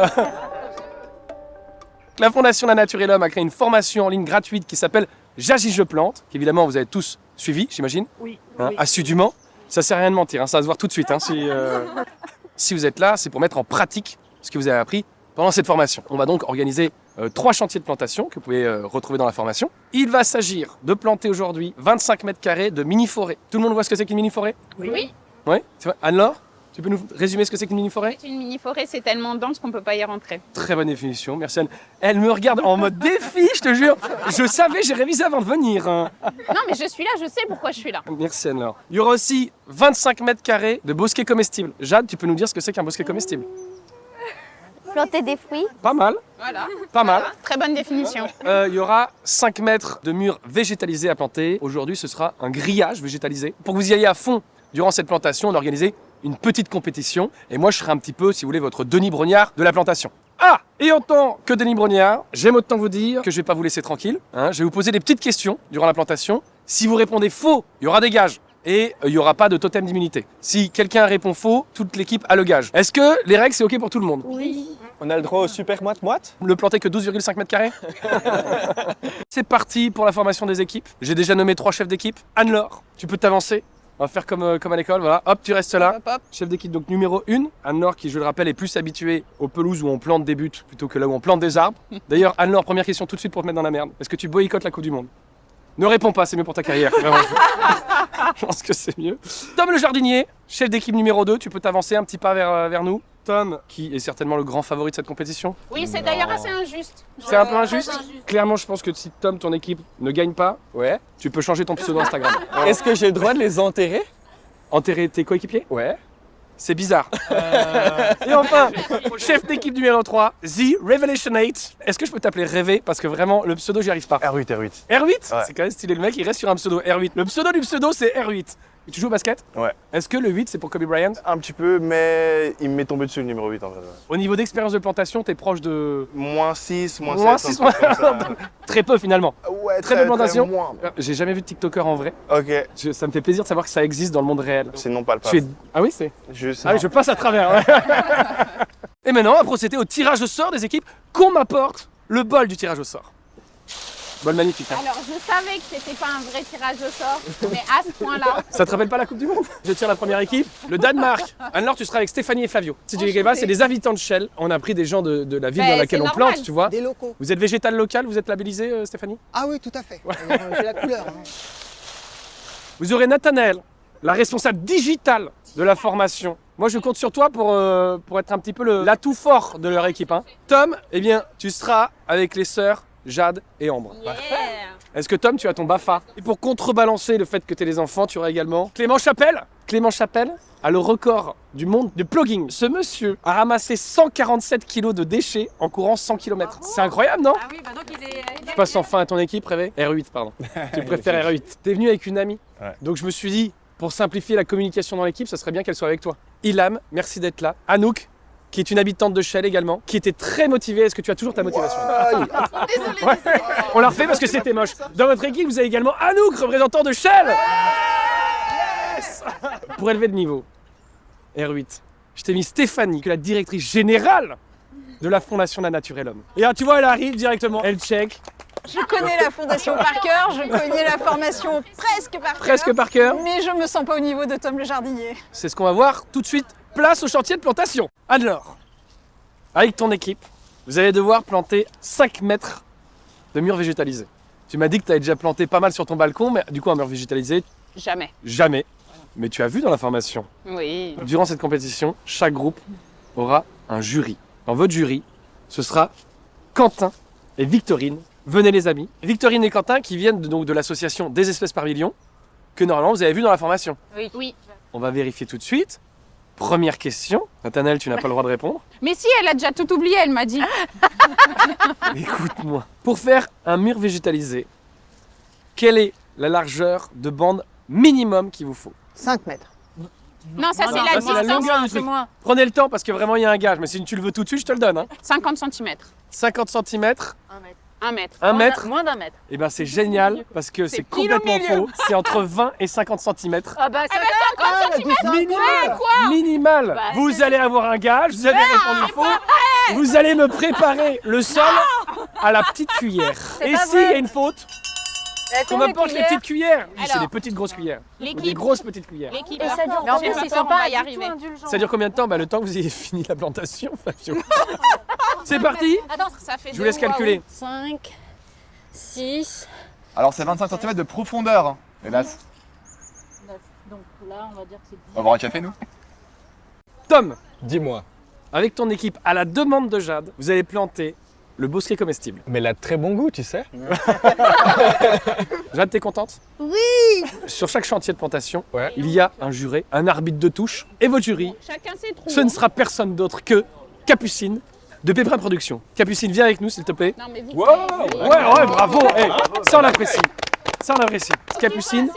La Fondation La Nature et l'Homme a créé une formation en ligne gratuite qui s'appelle J'agis, je plante, qu'évidemment vous avez tous suivi, j'imagine, Oui. hein, oui. assidûment. Ça sert à rien de mentir, hein, ça va se voir tout de suite. hein, si, euh, si vous êtes là, c'est pour mettre en pratique ce que vous avez appris pendant cette formation. On va donc organiser euh, trois chantiers de plantation que vous pouvez euh, retrouver dans la formation. Il va s'agir de planter aujourd'hui 25 mètres carrés de mini-forêt. Tout le monde voit ce que c'est qu'une mini-forêt? Oui, Oui vrai. Anne-Laure, tu peux nous résumer ce que c'est qu'une mini-forêt? Une mini-forêt, c'est tellement dense qu'on peut pas y rentrer. Très bonne définition, merci Anne. Elle me regarde en mode défi, je te jure. Je savais, j'ai révisé avant de venir. hein. Non, mais je suis là, je sais pourquoi je suis là. Merci Anne-Laure. Il y aura aussi 25 mètres carrés de bosquets comestibles. Jade, tu peux nous dire ce que c'est qu'un bosquet comestible? Planter des fruits. Pas mal, Voilà. pas mal. Très bonne définition. Euh, il y aura 5 mètres de murs végétalisés à planter. Aujourd'hui, ce sera un grillage végétalisé. Pour que vous y ayez à fond durant cette plantation, on a organisé une petite compétition. Et moi, je serai un petit peu, si vous voulez, votre Denis Brognard de la plantation. Ah Et en tant que Denis Brognard, j'aime autant vous dire que je vais pas vous laisser tranquille. hein. je vais vous poser des petites questions durant la plantation. Si vous répondez faux, il y aura des gages. Et euh, il n'y aura pas de totem d'immunité. Si quelqu'un répond faux, toute l'équipe a le gage. Est-ce que les règles, c'est OK pour tout le monde? On a le droit au super moite-moite le planter que 12,5 mètres carrés? C'est parti pour la formation des équipes. J'ai déjà nommé trois chefs d'équipe. Anne-Laure, tu peux t'avancer. On va faire comme, euh, comme à l'école, voilà. Hop, tu restes là. Hop, hop. Chef d'équipe donc numéro 1, Anne-Laure qui je le rappelle est plus habituée aux pelouses où on plante des buts plutôt que là où on plante des arbres. D'ailleurs Anne-Laure, première question tout de suite pour te mettre dans la merde. Est-ce que tu boycottes la Coupe du Monde? Ne réponds pas, c'est mieux pour ta carrière. Vraiment, je... pense que c'est mieux. Tom le jardinier, chef d'équipe numéro 2, tu peux t'avancer un petit pas vers, euh, vers nous. Tom, qui est certainement le grand favori de cette compétition. Oui, c'est d'ailleurs assez injuste. C'est un peu injuste. Clairement, je pense que si Tom, ton équipe, ne gagne pas, Ouais. tu peux changer ton pseudo Instagram. Est-ce que j'ai le droit de les enterrer? Enterrer tes coéquipiers? Ouais. C'est bizarre. Et enfin, chef d'équipe numéro 3, The Revelation 8. Est-ce que je peux t'appeler Rêvé? Parce que vraiment, le pseudo, j'y arrive pas. R8, R8. R8 Ouais. C'est quand même stylé. Le mec, il reste sur un pseudo R8. Le pseudo du pseudo, c'est R8. Et tu joues au basket Ouais. Est-ce que le 8, c'est pour Kobe Bryant Un petit peu, mais il m'est tombé dessus le numéro 8 en vrai. Au niveau d'expérience de plantation, t'es proche de. Moins 6, moins 7. Moins un six, truc comme ça. Très peu finalement. Ouais, Très peu de plantation. moins. J'ai jamais vu de TikToker en vrai. Ok, Je- ça me fait plaisir de savoir que ça existe dans le monde réel. c'est non pas le es... Ah oui, c'est. Juste. Ah oui, je passe à travers. ouais. Et maintenant, on va procéder au tirage au sort des équipes qu'on m'apporte le bol du tirage au sort. Bol magnifique. hein. Alors, je savais que c'était pas un vrai tirage au sort, mais à ce point-là, Ça te rappelle pas la Coupe du Monde? Je tire la première équipe. Le Danemark. Alors, tu seras avec Stéphanie et Flavio. Si tu les pas, c'est des habitants de Shell. On a pris des gens de, de la ville Ben, dans laquelle on normal. plante, tu vois. Des locaux. Vous êtes végétal local, vous êtes labellisé, euh, Stéphanie? Ah oui, tout à fait. Euh, J'ai la couleur. hein. Vous aurez Nathanaël, la responsable digitale de la formation. Moi, je compte sur toi pour, euh, pour être un petit peu le- l'atout fort de leur équipe. hein. Tom, eh bien, tu seras avec les sœurs Jade et Ambre. Est-ce que Tom, tu as ton BAFA? Et pour contrebalancer le fait que tu es les enfants, tu auras également Clément Chapelle. Clément Chapelle a le record du monde de plugging. Ce monsieur a ramassé 147 kilos de déchets en courant 100 km. C'est incroyable, non? Ah oui, bah donc il est. Je passe enfin à ton équipe, Rêvé? R8, pardon. tu préfères R8. T'es venu avec une amie. Ouais. Donc je me suis dit, pour simplifier la communication dans l'équipe, ça serait bien qu'elle soit avec toi. Ilham, merci d'être là. Anouk, qui est une habitante de Shell également, qui était très motivée. Est-ce que tu as toujours ta motivation Ouais. On l'a refait parce que c'était moche. Dans votre équipe, vous avez également Anouk, représentant de Shell. Yes Pour élever le niveau, R8, je t'ai mis Stéphanie, qui est la directrice générale de la Fondation La Nature et l'Homme. Et là, tu vois, elle arrive directement, elle check, Je connais la fondation par cœur, je connais la formation presque par cœur. presque par cœur. Mais je me sens pas au niveau de Tom le jardinier. C'est ce qu'on va voir tout de suite. Place au chantier de plantation. Alors, avec ton équipe, vous allez devoir planter 5 mètres de murs végétalisés. Tu m'as dit que tu avais déjà planté pas mal sur ton balcon, mais du coup, un mur végétalisé, jamais. jamais. Mais tu as vu dans la formation, Oui. durant cette compétition, chaque groupe aura un jury. Dans votre jury, ce sera Quentin et Victorine. Venez les amis. Victorine et Quentin qui viennent de, donc de l'association des espèces par million, que normalement vous avez vu dans la formation. Oui. Oui. On va vérifier tout de suite. Première question. Nathanaël, tu n'as pas le droit de répondre. Mais si, elle a déjà tout oublié, elle m'a dit. Écoute-moi. Pour faire un mur végétalisé, quelle est la largeur de bande minimum qu'il vous faut? 5 mètres. Non, ça, c'est non, la ça, la distance. longueur du truc. Prenez le temps parce que vraiment il y a un gage, mais si tu le veux tout de suite, je te le donne. hein. 50 cm. 50 cm, 1 mètre. 1 mètre, Moins d'un mètre. et ben c'est génial parce que c'est complètement faux. C'est entre 20 et 50 cm. Ah bah ça Minimal, minimal. Bah, vous allez avoir un gage, vous avez répondu faux. Vous allez me préparer le sol à la petite cuillère. Et s'il y a une faute, Attends, on m'apporte les petites cuillères. Oui, C'est des petites grosses cuillères. Des groses petites cuillères. Et dure combien de temps. Ça dure combien de temps bah, Le temps que vous ayez fini la plantation, Fabio. C'est parti Attends, ça fait Je vous laisse calculer. 5, 6. Alors c'est 25 cm de profondeur, hein, hélas. Donc là, on va dire que c'est On va boire un café nous Tom, Dis-moi. avec ton équipe, à la demande de Jade, vous allez planter le bosquet comestible. Mais elle a très bon goût, tu sais. Jade, t'es contente? Oui Sur chaque chantier de plantation, Ouais. il y a un juré, un arbitre de touche. Et votre jury, Chacun ses trous. ce ne sera personne d'autre que Capucine de Péprin Production. Capucine, viens avec nous, s'il te plaît. Non, mais vite. Wow, Ouais, ouais, bravo hey, Ça, on l'apprécie. Ça, on apprécie. Capucine,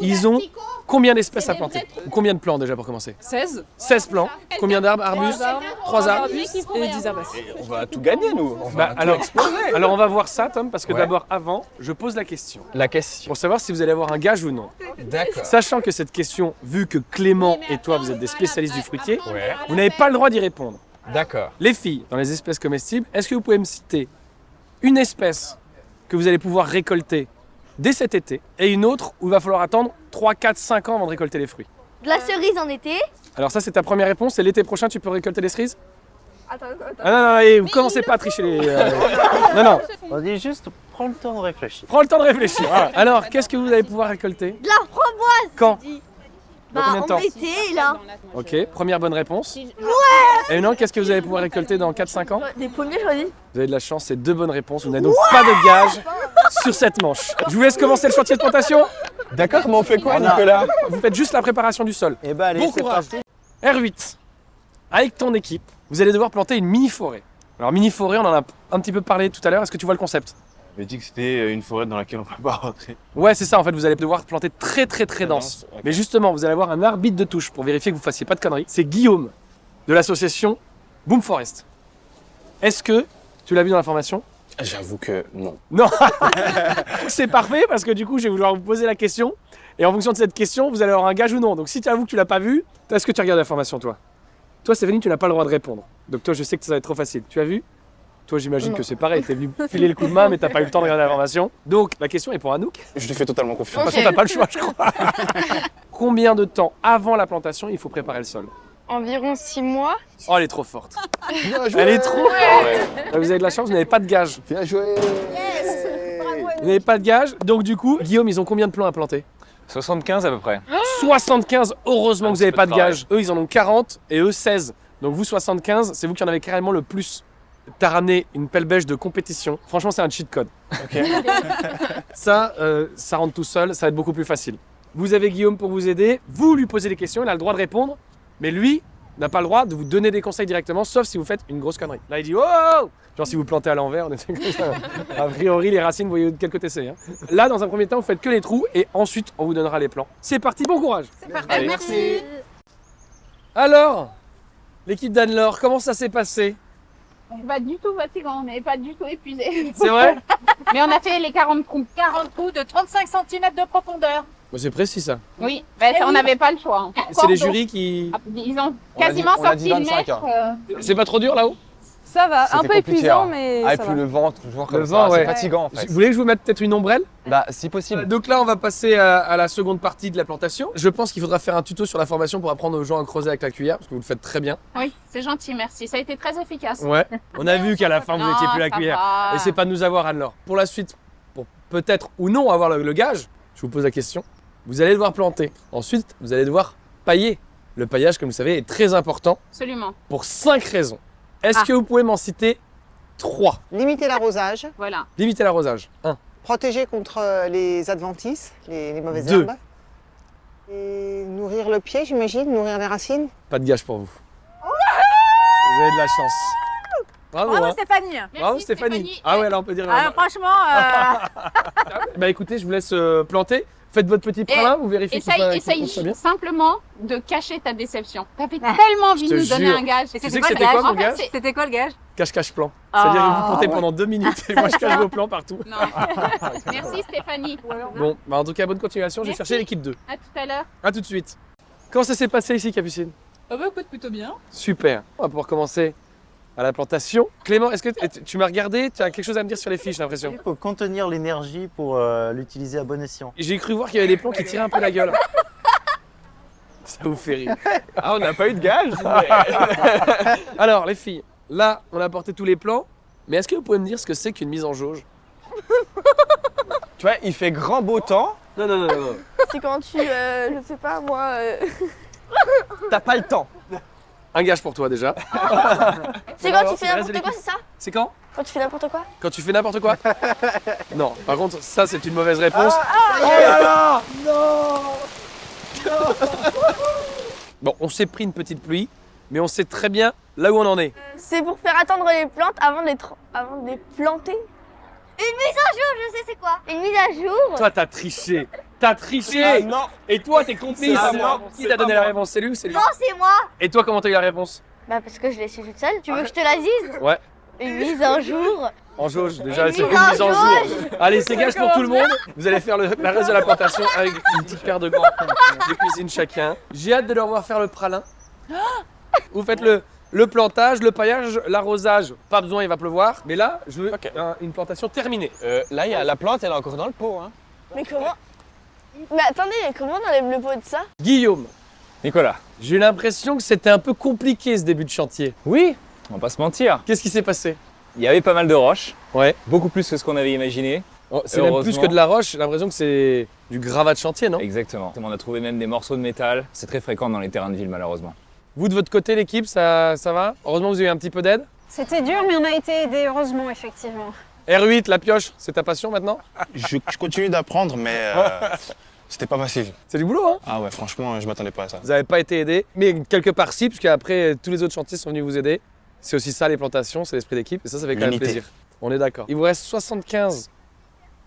ils ont combien d'espèces à planter. Ou Combien de plants déjà pour commencer 16 16 plants. Combien d'arbres Arbustes Trois arbres et 10 arbres. On va tout gagner, nous. On va Bah, tout alors, exploser. alors on va voir ça, Tom, parce que Ouais. d'abord, avant, je pose la question. La question. Pour savoir si vous allez avoir un gage ou non. D'accord. Sachant que cette question, vu que Clément et toi, vous êtes des spécialistes du fruitier, Ouais. vous n'avez pas le droit d'y répondre. D'accord. Les filles, dans les espèces comestibles, est-ce que vous pouvez me citer une espèce que vous allez pouvoir récolter dès cet été et une autre où il va falloir attendre 3, 4, 5 ans avant de récolter les fruits? De la cerise en été. Alors ça, c'est ta première réponse et l'été prochain, tu peux récolter les cerises? Attends, attends. Ah non, non, et vous commencez pas à tricher les... euh, Non, non, On dit juste, prends le temps de réfléchir. prends le temps de réfléchir. Voilà. Alors, qu'est-ce que vous allez pouvoir récolter? De la framboise. Quand? Bah, combien de temps en été, là. Ok, première bonne réponse. Et non, qu'est-ce que vous allez pouvoir récolter dans 4-5 ans Les premiers choisis. Vous avez de la chance, c'est deux bonnes réponses. Vous n'avez donc pas de gage sur cette manche. Je vous laisse commencer le chantier de plantation. D'accord, mais on fait quoi, Nicolas Vous faites juste la préparation du sol. Eh ben allez, Bon courage. parti. R8, avec ton équipe, vous allez devoir planter une mini-forêt. Alors mini-forêt, on en a un petit peu parlé tout à l'heure. Est-ce que tu vois le concept? On m'a dit que c'était une forêt dans laquelle on peut pas rentrer. Ouais, c'est ça. En fait, vous allez devoir planter très très très dense. Mais justement, vous allez avoir un arbitre de touche pour vérifier que vous fassiez pas de conneries. C'est Guillaume de l'association Boom Forest. Est-ce que tu l'as vu dans la formation? J'avoue que non. Non C'est parfait parce que du coup, je vais vouloir vous poser la question. Et en fonction de cette question, vous allez avoir un gage ou non. Donc si tu avoues que tu l'as pas vu, est-ce que tu regardes la formation, toi? Toi, Stéphanie, tu n'as pas le droit de répondre. Donc toi, je sais que ça va être trop facile. Tu as vu? Toi, j'imagine que c'est pareil. T'es venu filer le coup de main, mais t'as pas eu le temps de regarder la formation. Donc la question est pour Anouk. Je lui fais totalement De confiance. toute façon, t'as pas le choix, je crois. Combien de temps avant la plantation il faut préparer le sol? Environ 6 mois. Oh, elle est trop forte. Elle est trop forte. Vous avez de la chance, vous n'avez pas de gage. Bien joué Vous n'avez pas de gage. Donc du coup, Guillaume, ils ont combien de plants à planter? 75 à peu près. 75, heureusement que vous n'avez pas de de gage. Eux, ils en ont 40 et eux 16. Donc vous 75, c'est vous qui en avez carrément le plus. T'as ramené une pelle beige de compétition. Franchement, c'est un cheat code. ça, euh, ça rentre tout seul, ça va être beaucoup plus facile. Vous avez Guillaume pour vous aider. Vous lui posez des questions, il a le droit de répondre. Mais lui n'a pas le droit de vous donner des conseils directement, sauf si vous faites une grosse connerie. Là, il dit Oh Genre si vous plantez à l'envers, on était comme ça. A priori, les racines, vous voyez de quel côté c'est. hein. Là, dans un premier temps, vous faites que les trous et ensuite, on vous donnera les plans. C'est parti, bon courage Allez, merci. Alors, l'équipe d'Anne-Laure, comment ça s'est passé? Pas du tout fatigant, on n'est pas du tout épuisé. C'est vrai Mais on a fait les 40 trous. 40 trous de 35 cm de profondeur. Bah, C'est précis ça. Oui, ça, on n'avait pas le choix. hein. C'est les jurys qui. Ah, Ils ont On a quasiment dit- on a dit sorti le 25, mètre. euh, C'est pas trop dur là-haut? Ça va, un peu épuisant, hein. mais Ah, et ça puis va. le vent, toujours comme Le ça. vent, ouais. C'est fatigant en fait. Vous voulez que je vous mette peut-être une ombrelle? Bah, si possible. Donc là, on va passer à, à la seconde partie de la plantation. Je pense qu'il faudra faire un tuto sur la formation pour apprendre aux gens à creuser avec la cuillère, parce que vous le faites très bien. Oui, c'est gentil, merci. Ça a été très efficace. Ouais. On a vu qu'à la fin, vous Non, étiez plus la cuillère. va. Et c'est pas de nous avoir, Anne-Laure. Pour la suite, pour peut-être ou non avoir le, le gage, je vous pose la question. Vous allez devoir planter. Ensuite, vous allez devoir pailler. Le paillage, comme vous savez, est très important Absolument. pour cinq raisons. Est-ce Ah. que vous pouvez m'en citer trois Limiter l'arrosage, Voilà. Limiter l'arrosage. 1. protéger contre euh, les adventices, les, les mauvaises Deux. herbes. Et nourrir le pied, j'imagine, nourrir les racines. Pas de gage pour vous. Vous avez de la chance. Bravo, Bravo hein. Stéphanie. Bravo Stéphanie. Ah ouais, là on peut dire. Ah, franchement, euh, Bah écoutez, je vous laisse euh, planter. Faites votre petit pralin, vous vérifiez que Essaye, que essaye bien. simplement de cacher ta déception. T'avais tellement envie de nous donner un gage. C'était quoi En fait, gage c'était quoi le gage Cache-cache plan. C'est-à-dire que vous Ah, comptez pendant deux minutes et moi je cache vos plans partout. Non. Merci Stéphanie. Bon, bah en tout cas, bonne continuation. Je vais chercher l'équipe 2. À tout à l'heure. A tout de suite. Comment ça s'est passé ici, Capucine? Bah écoute, plutôt bien. Super. On va pouvoir commencer à la plantation. Clément, est-ce que tu m'as regardé Tu as quelque chose à me dire sur les fiches, j'ai l'impression. Il faut contenir l'énergie pour euh, l'utiliser à bon escient. J'ai cru voir qu'il y avait des plans qui tiraient un peu la gueule. Ça vous fait rire. Ah, on n'a pas eu de gage Alors, les filles, là, on a apporté tous les plans. Mais est-ce que vous pouvez me dire ce que c'est qu'une mise en jauge? Tu vois, il fait grand beau temps, Non, non, non, non. non. C'est quand tu, euh, je sais pas moi. euh, t'as pas le temps. Un gage pour toi déjà. C'est quand tu fais n'importe quoi, c'est ça? C'est quand? Quand tu fais n'importe quoi? Quand tu fais n'importe quoi? Non, par contre, ça c'est une mauvaise réponse. oh là là Bon, on s'est pris une petite pluie, mais on sait très bien là où on en est. C'est pour faire attendre les plantes avant de les, avant de les planter. Une mise à jour, je sais c'est quoi? Une mise à jour? Toi, t'as triché. T'as triché Ah non Et toi, t'es complice moi, Qui t'a donné la réponse C'est lui ou c'est lui Non, c'est moi Et toi, comment t'as eu la réponse Bah parce que je l'ai su toute seule. Tu veux que je te la dise Ouais. Une mise à jour En jauge, déjà, c'est une en mise en jour. Allez, c'est gage pour tout le monde. Vous allez faire le, la reste de la plantation avec une petite paire de gants de cuisine chacun. J'ai hâte de leur voir faire le pralin. Vous faites le, le plantage, le paillage, l'arrosage. Pas besoin, il va pleuvoir. Mais là, je veux un- une plantation terminée. Euh, Là, il y a la plante, elle est encore dans le pot. Hein. Mais comment Mais attendez, comment on enlève le pot de ça Guillaume, Nicolas. j'ai eu l'impression que c'était un peu compliqué ce début de chantier. Oui, on va pas se mentir. Qu'est-ce qui s'est passé? Il y avait pas mal de roches, Ouais. beaucoup plus que ce qu'on avait imaginé. Oh, c'est même plus que de la roche, j'ai l'impression que c'est du gravat de chantier, non? Exactement. On a trouvé même des morceaux de métal. C'est très fréquent dans les terrains de ville, malheureusement. Vous de votre côté, l'équipe, ça, ça va? Heureusement, vous avez eu un petit peu d'aide? C'était dur, mais on a été aidés, heureusement, effectivement. R8, la pioche, c'est ta passion maintenant? Je, je continue d'apprendre, mais euh, c'était pas facile. C'est du boulot, hein Ah ouais, franchement, je m'attendais pas à ça. Vous n'avez pas été aidé, mais quelque part si, puisque après tous les autres chantiers sont venus vous aider. C'est aussi ça les plantations, c'est l'esprit d'équipe, et ça, ça fait quand même plaisir. On est d'accord. Il vous reste 75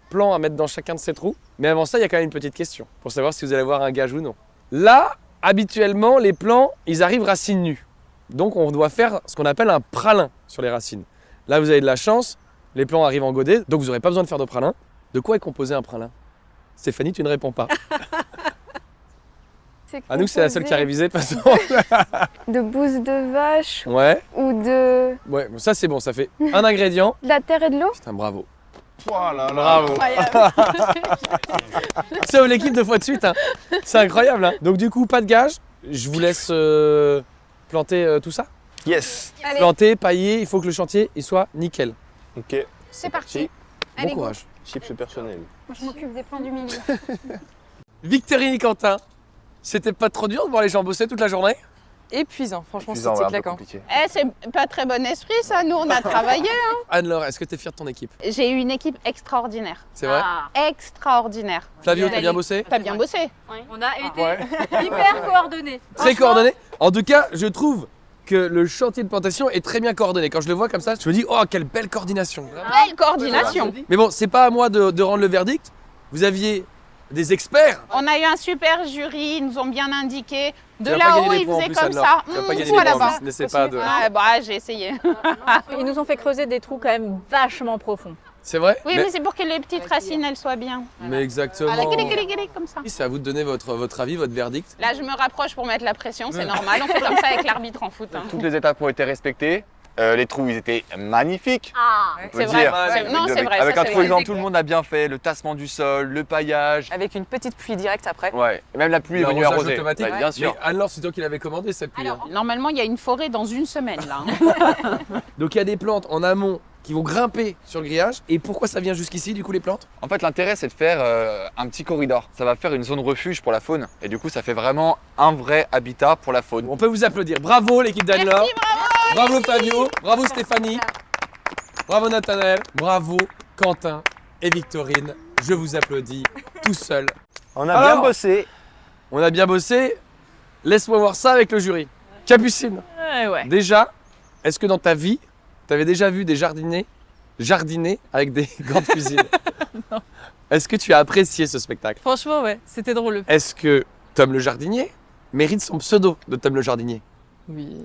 plans à mettre dans chacun de ces trous, mais avant ça, il y a quand même une petite question, pour savoir si vous allez avoir un gage ou non. Là, habituellement, les plants, ils arrivent racines nues. Donc on doit faire ce qu'on appelle un pralin sur les racines. Là, vous avez de la chance, les plants arrivent en godet, donc vous n'aurez pas besoin de faire de pralin. De quoi est composé un pralin? Stéphanie, tu ne réponds pas. À nous, c'est la seule qui a révisé de toute façon. De bouse de vache Ouais, ou de... ouais, bon, ça c'est bon, ça fait un ingrédient. de la terre et de l'eau Putain, bravo. Oh là là. Bravo. Sauve l'équipe deux fois de suite. hein. C'est incroyable. Hein. Donc du coup, pas de gage. Je vous laisse euh, planter euh, tout ça. Yes. Allez, Planter, pailler. Il faut que le chantier il soit nickel. Ok. c'est parti. Bon Allez, go. courage. Chips personnel. Je m'occupe des plans du milieu. Victorine et Quentin. C'était pas trop dur de voir les gens bosser toute la journée? Épuisant, franchement, ouais, c'était claquant. compliqué. Eh, c'est pas très bon esprit ça, nous on a travaillé. Anne-Laure, est-ce que t'es fière de ton équipe? J'ai eu une équipe extraordinaire. C'est vrai? Extraordinaire. Flavio, t'as bien bossé? T'as bien bossé. On a été Ouais. hyper coordonnés. Très coordonné? En tout cas, je trouve que le chantier de plantation est très bien coordonné. Quand je le vois comme ça, je me dis, oh, quelle belle coordination. Belle coordination. Mais bon, c'est pas à moi de, de rendre le verdict. Vous aviez des experts. On a eu un super jury, ils nous ont bien indiqué. De là-haut, ils faisaient comme ça. Mmh. N'essaie pas de. Ah, bah, j'ai essayé. Ils nous ont fait creuser des trous quand même vachement profonds. C'est vrai Oui, mais, c'est pour que les petites racines, elles soient bien. Mais exactement. Guili, comme ça. C'est à vous de donner votre, votre avis, votre verdict. Là, je me rapproche pour mettre la pression, c'est normal. On fait comme ça avec l'arbitre en foot. hein. Toutes les étapes ont été respectées. Euh, les trous, ils étaient magnifiques. Ah on peut C'est vrai. Non, c'est vrai. Avec ça, un trou exempt, tout le monde a bien fait. Le tassement du sol, le paillage. Avec une petite pluie directe après. Ouais. Et même la pluie est venue arroser. automatique. Ouais, bien sûr. Mais Anne-Laure, c'est toi qui l'avais commandé cette pluie. hein. Normalement, il y a une forêt dans une semaine, là. hein. Donc il y a des plantes en amont qui vont grimper sur le grillage. Et pourquoi ça vient jusqu'ici, du coup, les plantes? En fait, l'intérêt, c'est de faire euh, un petit corridor. Ça va faire une zone refuge pour la faune. Et du coup, ça fait vraiment un vrai habitat pour la faune. On peut vous applaudir. Bravo, l'équipe d'Anne-Laure. Bravo, Fabio. Bravo, Stéphanie. Bravo, Nathanaël. Bravo, Quentin et Victorine. Je vous applaudis tout seul. On a Alors bien bossé. On a bien bossé. Laisse-moi voir ça avec le jury. Capucine, Ouais, ouais. déjà, est-ce que dans ta vie, tu avais déjà vu des jardiniers jardiner avec des grandes cuisines Est-ce que tu as apprécié ce spectacle? Franchement, ouais, c'était drôle. Est-ce que Tom le jardinier mérite son pseudo de Tom le jardinier? Oui.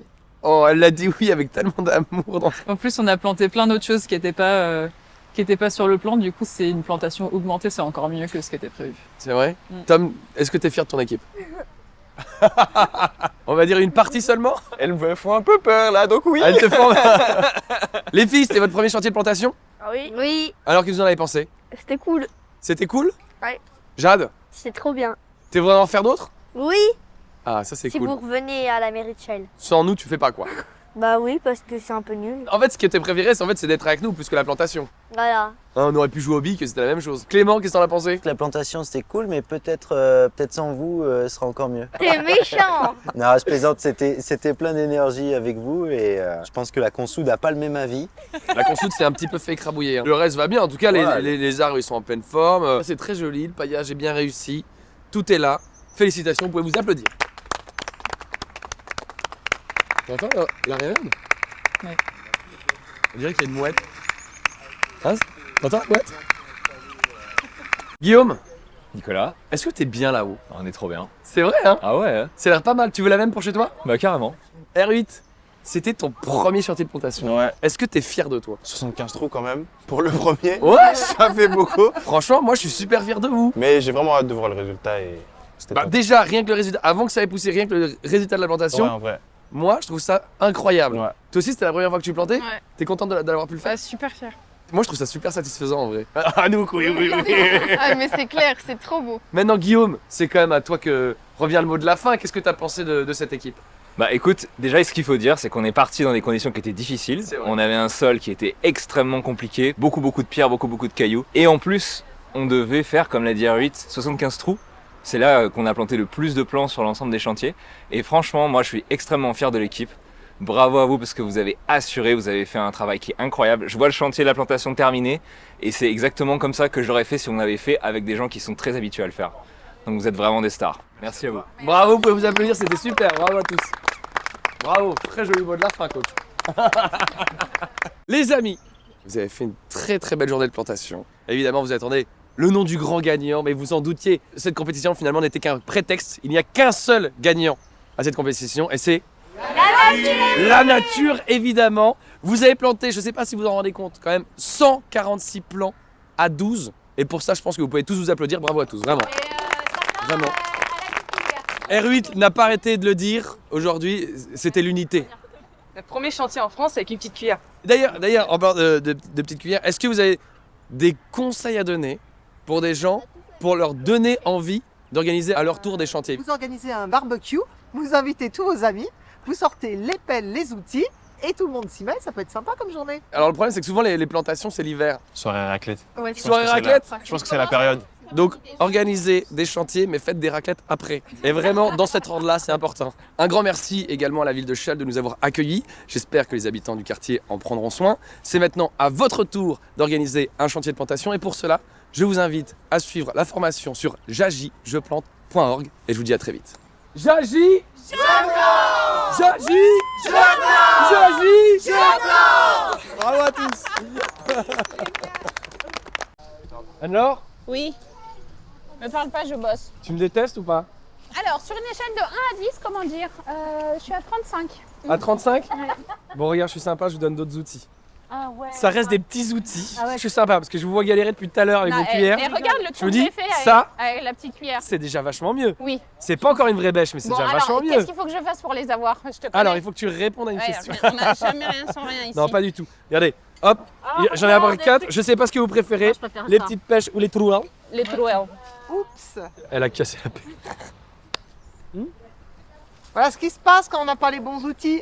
Oh, elle l'a dit oui avec tellement d'amour. dans- En plus, on a planté plein d'autres choses qui n'étaient pas, euh, qui étaient pas sur le plan. Du coup, c'est une plantation augmentée, c'est encore mieux que ce qui était prévu. C'est vrai? Mm. Tom, est-ce que tu es fier de ton équipe? On va dire une partie seulement Elles me font un peu peur là, donc oui. Elles te font... Les filles, c'était votre premier chantier de plantation? Ah oui Oui, Alors que vous en avez pensé? C'était cool. C'était cool? Ouais. Jade, C'est trop bien. t'es vraiment en faire d'autres? Oui, Ah, ça c'est si cool. vous revenez à la mairie de Shell. Sans nous, tu fais pas quoi Bah oui, parce que c'est un peu nul. En fait, ce qui était préféré, c'est en fait, c'est d'être avec nous plus que la plantation. Voilà. Hein, on aurait pu jouer au bic, c'était la même chose. Clément, qu'est-ce que t'en as pensé? La plantation c'était cool, mais peut-être euh, peut-être sans vous, euh, ce sera encore mieux. T'es méchant Non, je plaisante, c'était c'était plein d'énergie avec vous et euh, je pense que la consoude n'a pas le même avis. La consoute, c'est un petit peu fait écrabouiller. hein. Le reste va bien, en tout cas, les, Ouais. les- les arbres, ils sont en pleine forme. C'est très joli, le paillage est bien réussi. Tout est là. Félicitations, vous pouvez vous applaudir. T'entends la, la Ouais. On dirait qu'il y a une mouette. Hein T'entends la mouette? Guillaume, Nicolas, est-ce que t'es bien là-haut? On est trop bien. C'est vrai, hein? Ah ouais Ça a l'air pas mal. Tu veux la même pour chez toi? Bah carrément. R8, c'était ton premier chantier de plantation. Ouais. Est-ce que t'es fier de toi? 75 trous quand même. Pour le premier, Ouais ça fait beaucoup. Franchement, moi je suis super fier de vous. Mais j'ai vraiment hâte de voir le résultat et c'était Bah déjà, rien que le résultat, avant que ça ait poussé, rien que le résultat de la Ouais, plantation, en vrai. Moi je trouve ça incroyable. Ouais. Toi aussi, c'était la première fois que tu plantais Ouais. T'es contente de la- d'avoir pu le faire Bah, super fier. Moi je trouve ça super satisfaisant en vrai. Ah nous, oui, oui, oui. Ah, mais c'est clair, c'est trop beau. Maintenant, Guillaume, c'est quand même à toi que revient le mot de la fin. Qu'est-ce que t'as pensé de, de cette équipe Bah écoute, déjà ce qu'il faut dire, c'est qu'on est parti dans des conditions qui étaient difficiles. On avait un sol qui était extrêmement compliqué, beaucoup beaucoup de pierres, beaucoup beaucoup de cailloux. Et en plus, on devait faire, comme l'a dit R8, 75 trous. C'est là euh, qu'on a planté le plus de plants sur l'ensemble des chantiers. Et franchement, moi je suis extrêmement fier de l'équipe. Bravo à vous parce que vous avez assuré, vous avez fait un travail qui est incroyable. Je vois le chantier de la plantation terminé et c'est exactement comme ça que j'aurais fait si on avait fait avec des gens qui sont très habitués à le faire. Donc vous êtes vraiment des stars. Merci à vous. Bravo, vous pouvez vous applaudir, c'était super. Bravo à tous. Bravo, très joli mot de la fin. Les amis, vous avez fait une très très belle journée de plantation. Évidemment, vous attendez le nom du grand gagnant, mais vous en doutiez. Cette compétition finalement n'était qu'un prétexte. Il n'y a qu'un seul gagnant à cette compétition et c'est la nature. La nature, évidemment. Vous avez planté, je ne sais pas si vous en rendez compte, quand même 146 plants à 12. Et pour ça, je pense que vous pouvez tous vous applaudir. Bravo à tous, vraiment. Vraiment. R8 n'a pas arrêté de le dire aujourd'hui, c'était l'unité. Le premier chantier en France avec une petite cuillère. D'ailleurs, d'ailleurs, en parlant de, de, de petites cuillères, est-ce que vous avez des conseils à donner pour des gens, pour leur donner envie d'organiser à leur tour des chantiers Vous organisez un barbecue, vous invitez tous vos amis, vous sortez les pelles, les outils, et tout le monde s'y met, ça peut être sympa comme journée. Alors le problème c'est que souvent les, les plantations c'est l'hiver. Soirée raclette. Ouais, Soirée raclette la- Je pense que c'est la période. Donc organisez des chantiers mais faites des raclettes après. Et vraiment dans cet ordre-là c'est important. Un grand merci également à la ville de Chelles de nous avoir accueillis. J'espère que les habitants du quartier en prendront soin. C'est maintenant à votre tour d'organiser un chantier de plantation et pour cela je vous invite à suivre la formation sur jagijeplante.org et je vous dis à très vite. Jagi Jagi Jagi Bravo à tous Alors Oui. Me parle pas, je bosse. Tu me détestes ou pas? Alors, sur une échelle de 1 à 10, comment dire? Euh, Je suis à 35. À 35 Bon regarde, je suis sympa, je vous donne d'autres outils. Ah ouais. Ça reste des petits outils. Ah ouais. Je suis sympa parce que je vous vois galérer depuis tout à l'heure avec Non, vos eh, cuillères. Mais regarde le Je que dis, j'ai fait avec, ça- avec la petite cuillère. C'est déjà vachement mieux. Oui. C'est pas encore une vraie bêche, mais c'est Bon, déjà alors, vachement mieux. qu'est-ce qu'il faut que je fasse pour les avoir Je te connais. Alors, il faut que tu répondes à une Ouais, question. On n'a jamais rien sans rien ici. Non, pas du tout. Regardez, hop, j'en ai près 4. Je sais pas ce que vous préférez, je préfère les ça. petites pêches ou les trous. hein. Les trouelles. Oups Elle a cassé la pelle. Voilà ce qui se passe quand on n'a pas les bons outils.